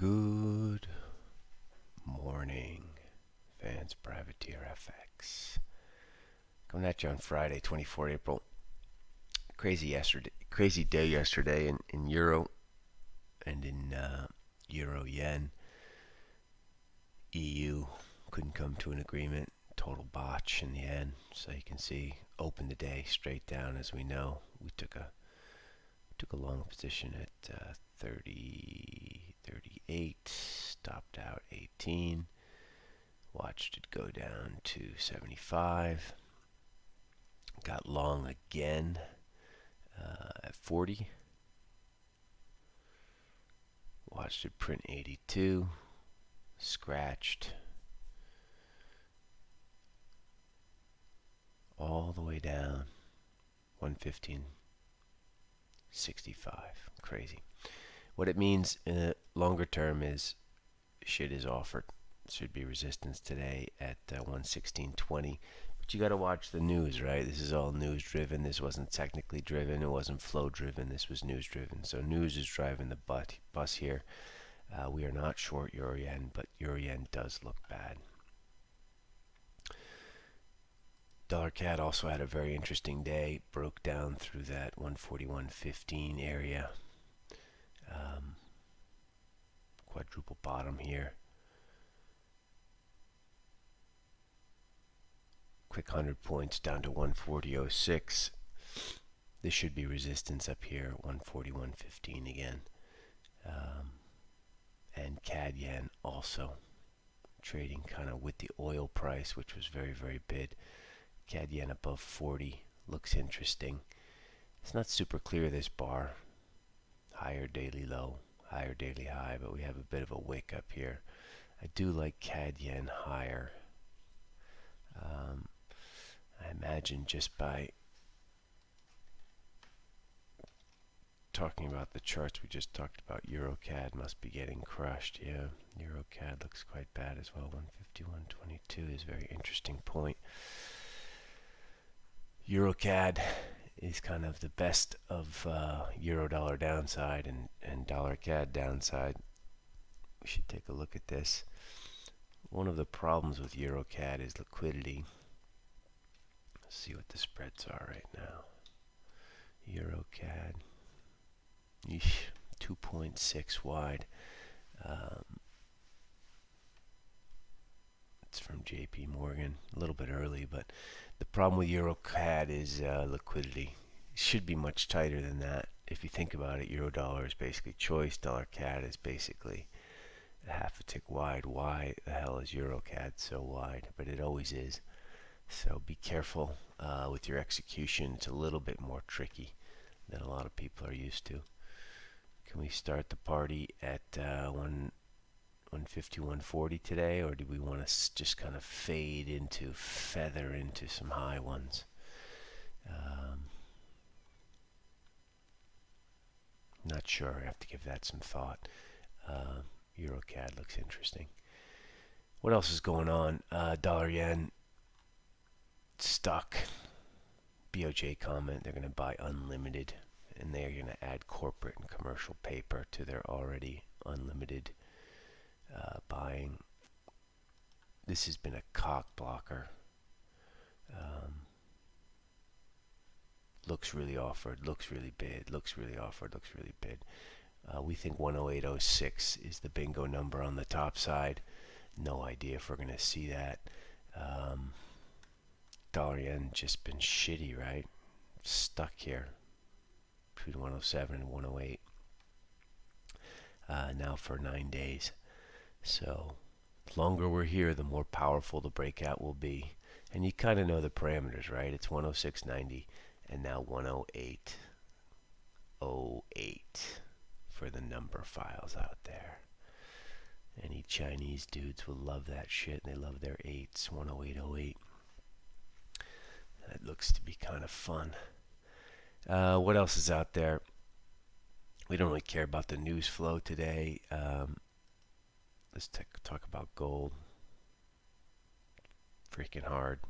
Good morning, fans. Privateer FX. Coming at you on Friday, 24 April. Crazy yesterday, crazy day yesterday in, in euro and in uh, euro yen. EU couldn't come to an agreement. Total botch in the end. So you can see, open the day straight down. As we know, we took a took a long position at uh, 30, 38, stopped out 18, watched it go down to 75, got long again uh, at 40, watched it print 82, scratched all the way down 115 65 crazy what it means in the longer term is shit is offered. Should be resistance today at uh, 116.20. But you got to watch the news, right? This is all news driven. This wasn't technically driven. It wasn't flow driven. This was news driven. So news is driving the bus here. Uh, we are not short euro yen, but euro yen does look bad. Dollar CAD also had a very interesting day. Broke down through that 141.15 area quadruple bottom here. Quick 100 points down to 140.06. This should be resistance up here, 141.15 again. Um, and CAD yen also trading kind of with the oil price, which was very, very bid. CAD yen above 40 looks interesting. It's not super clear this bar higher daily low, higher daily high, but we have a bit of a wick up here. I do like CAD yen higher. Um, I imagine just by talking about the charts we just talked about, EuroCAD must be getting crushed. Yeah, EuroCAD looks quite bad as well. 151.22 is a very interesting point. EuroCAD is kind of the best of uh, euro dollar downside and, and dollar CAD downside. We should take a look at this. One of the problems with euro CAD is liquidity. Let's see what the spreads are right now. Euro CAD, 2.6 wide. Um, from JP Morgan. A little bit early, but the problem with EuroCAD is uh, liquidity. It should be much tighter than that. If you think about it, Euro dollar is basically choice. Dollar CAD is basically a half a tick wide. Why the hell is EuroCAD so wide? But it always is. So be careful uh, with your execution. It's a little bit more tricky than a lot of people are used to. Can we start the party at uh, one 150, 140 today, or do we want to just kind of fade into, feather into some high ones? Um, not sure. I have to give that some thought. Uh, EuroCAD looks interesting. What else is going on? Uh, dollar yen stuck. BOJ comment they're going to buy unlimited, and they're going to add corporate and commercial paper to their already unlimited uh, buying. This has been a cock blocker. Um, looks really offered, looks really bid, looks really offered, looks really bid. Uh, we think 108.06 is the bingo number on the top side. No idea if we're going to see that. Um, dollar yen just been shitty, right? Stuck here between 107 and 108 uh, now for nine days. So the longer we're here, the more powerful the breakout will be. And you kind of know the parameters, right? It's 106.90 and now 108.08 for the number files out there. Any Chinese dudes will love that shit. They love their 8s, 108.08. That looks to be kind of fun. Uh, what else is out there? We don't really care about the news flow today. Um, let's talk about gold. Freaking hard.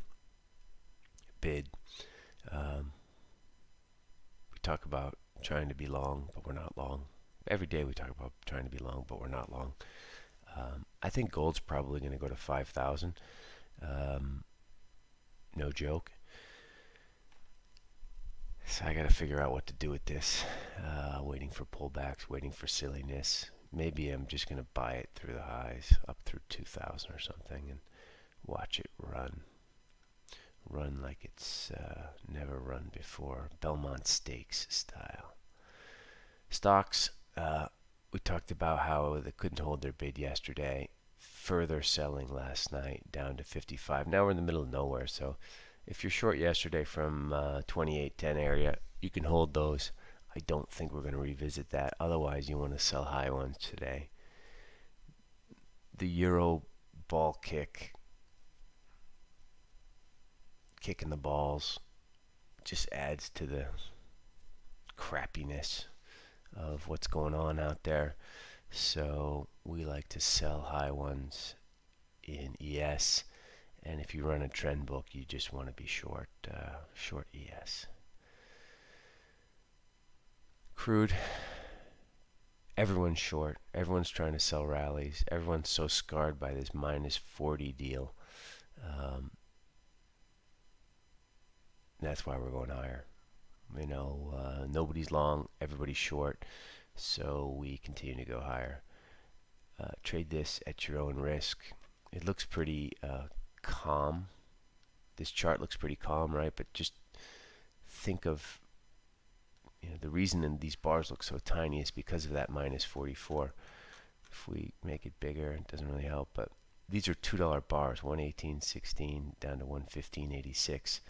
Bid. Um, we talk about trying to be long, but we're not long. every day we talk about trying to be long, but we're not long. Um, I think gold's probably going to go to 5,000. Um, no joke. So I got to figure out what to do with this. Uh, waiting for pullbacks, waiting for silliness. Maybe I'm just going to buy it through the highs, up through 2,000 or something, and watch it run. Run like it's uh, never run before. Belmont Stakes style. Stocks, uh, we talked about how they couldn't hold their bid yesterday. Further selling last night down to 55. Now we're in the middle of nowhere, so if you're short yesterday from uh, 28.10 area, you can hold those. I don't think we're going to revisit that. Otherwise, you want to sell high ones today. The euro ball kick, kicking the balls, just adds to the crappiness of what's going on out there. So we like to sell high ones in ES. And if you run a trend book, you just want to be short, uh, short ES. Crude. Everyone's short. Everyone's trying to sell rallies. Everyone's so scarred by this minus 40 deal. Um, that's why we're going higher. You know, uh, nobody's long, everybody's short, so we continue to go higher. Uh, trade this at your own risk. It looks pretty uh, calm. This chart looks pretty calm, right? But just think of you know, the reason these bars look so tiny is because of that minus 44. If we make it bigger, it doesn't really help. But these are $2 bars, 118.16 down to 115.86.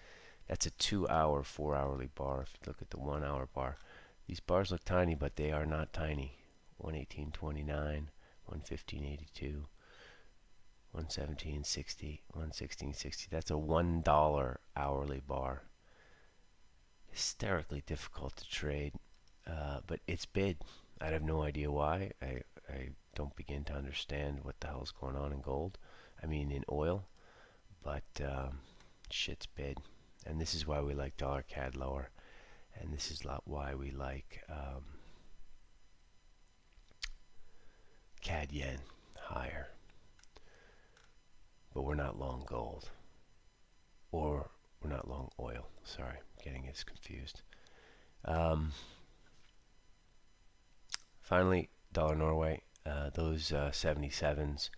That's a two hour, four hourly bar. If you look at the one hour bar, these bars look tiny, but they are not tiny. 118.29, 115.82, 117.60, 116.60. That's a one dollar hourly bar. Hysterically difficult to trade, uh, but it's bid. I have no idea why. I I don't begin to understand what the hell is going on in gold. I mean in oil, but um, shit's bid and this is why we like dollar CAD lower and this is why we like um, CAD yen higher but we're not long gold or we're not long oil sorry getting us confused um, finally dollar Norway uh, those uh, 77s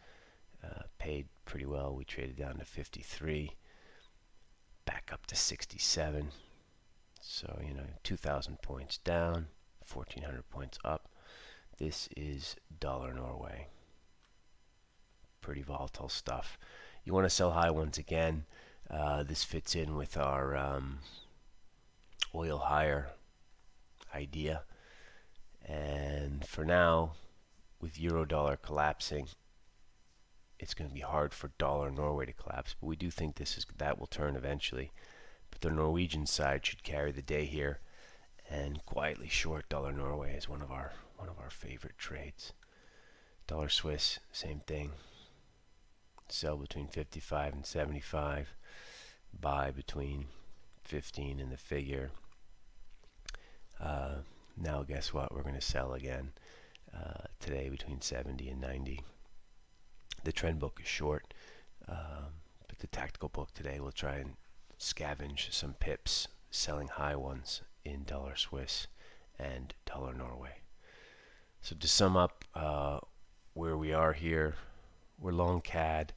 uh, paid pretty well we traded down to 53 back up to 67. So, you know, 2,000 points down, 1,400 points up. This is dollar Norway. Pretty volatile stuff. You want to sell high ones again. Uh, this fits in with our um, oil higher idea. And for now, with euro dollar collapsing, it's going to be hard for dollar Norway to collapse, but we do think this is that will turn eventually. But the Norwegian side should carry the day here, and quietly short dollar Norway is one of our one of our favorite trades. Dollar Swiss, same thing. Sell between 55 and 75. Buy between 15 and the figure. Uh, now guess what? We're going to sell again uh, today between 70 and 90. The trend book is short, um, but the tactical book today will try and scavenge some pips, selling high ones in dollar Swiss and dollar Norway. So to sum up uh, where we are here, we're long CAD.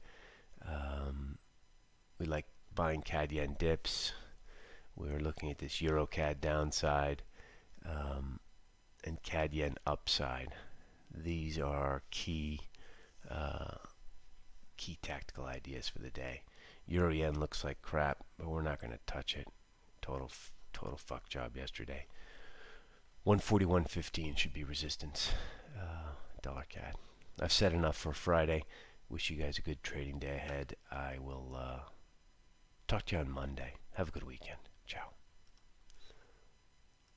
We like buying CAD yen dips. We're looking at this Euro CAD downside um, and CAD yen upside. These are key uh, key tactical ideas for the day. Euro yen looks like crap, but we're not going to touch it. Total, total fuck job yesterday. 141.15 should be resistance. Uh, dollar CAD. I've said enough for Friday. Wish you guys a good trading day ahead. I will uh, talk to you on Monday. Have a good weekend. Ciao.